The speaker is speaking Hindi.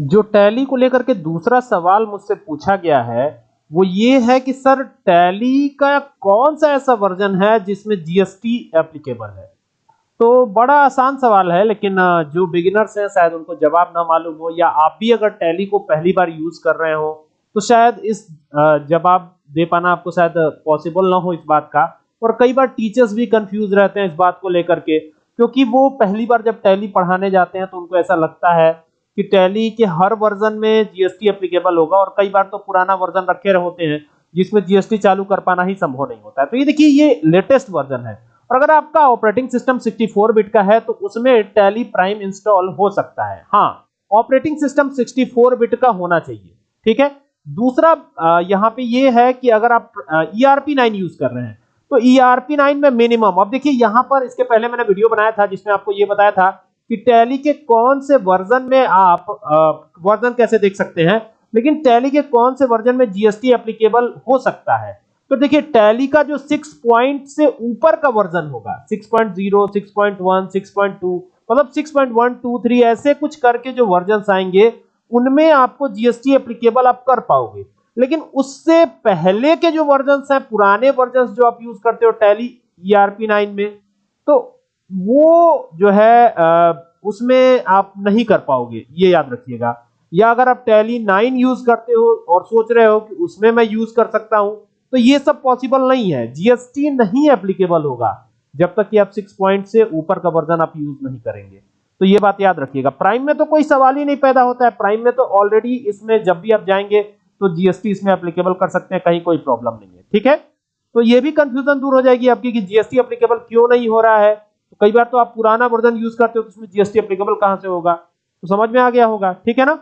जो टैली को लेकर के दूसरा सवाल मुझसे पूछा गया है, वो ये है कि सर, टैली का कौन सा ऐसा वर्जन है जिसमें जीएसटी एप्लीकेबल है? तो बड़ा आसान सवाल है, लेकिन जो बिगिनर्स हैं, शायद उनको जवाब ना मालूम हो, या आप भी अगर टैली को पहली बार यूज़ कर रहे हो तो शायद इस जवाब दे पाना आपको शायद पॉसिबल ना हो इस बात का। और कई बार टीचर्स भी कंफ्यूज रहते हैं इस बात को लेकर के, क्योंकि वो पहली बार जब टैली पढ़ाने जाते हैं तो उनको ऐसा लगता है कि टैली के हर वर्जन में जीएसटी एप्लीकेबल होगा और कई बार तो पुराना वर्जन रखे होते हैं, जिसमें जीएसटी चालू कर पाना ही संभव नहीं होता है। तो ये देखिए, ये लेटेस्ट वर्जन है। और अगर आपका ऑपरेटिंग सिस्टम 64 बिट का है तो उसमें टैली प्राइम इंस्टॉल हो सकता है। हाँ ऑपरेटिंग सिस्टम 64 बिट का होना चाहिए, ठीक है? दूसरा यहाँ पे ये है कि अगर आप ईआरपी नाइन यूज़ कर रहे हैं तो ईआरपी नाइन में मिनिमम अब देखिए, यहाँ पर इसके पहले मैंने वीडियो बनाया था, जिसमें आपको ये बताया था कि टैली के कौन से वर्जन में आप वर्जन कैसे देख सकते हैं? लेकिन टैली के कौन से वर्जन में जीएसटी एप्लीकेबल हो सकता है? तो देखिए, टैली का जो 6 पॉइंट से ऊपर का वर्जन होगा 6.0 6.1 6.2 मतलब 6.1 2 3 ऐसे कुछ करके जो वर्जन आएँगे, उनमें आपको जीएसटी एप्लीकेबल आप कर पाओगे। लेकिन उससे पहले के जो वर्जन हैं, पुराने वर्जन जो आप यूज़ करते हो, टैली ईआरपी 9 में तो वो जो है उसमें आप नहीं कर पाओगे, ये याद रखिएगा। या अगर आप टैली नाइन यूज़ करते हो और सोच रहे हो कि उसमें मैं यूज़ कर सकता हूँ तो ये सब पॉसिबल नहीं है। जीएसटी नहीं एप्लीकेबल होगा, जब तक कि आप सिक्स पॉइंट से ऊपर का वर्जन आप यूज़ नहीं करेंगे। तो ये बात याद रखिएगा। प्राइम में तो कोई सवाल ही नहीं पैदा होता है। प्राइम में तो ऑलरेडी इसमें जब भी आप जाएँगे तो जीएसटी इसमें एप्लीकेबल कर सकते हैं, कहीं कोई प्रॉब्लम नहीं है। ठीक है? तो ये भी कंफ्यूजन दूर हो जाएगी आपकी कि जीएसटी एप्लीकेबल क्यों नहीं हो रहा है? कई बार तो आप पुराना वर्जन यूज़ करते हो तो उसमें जीएसटी अप्लीकेबल कहाँ से होगा? तो समझ में आ गया होगा, ठीक है ना?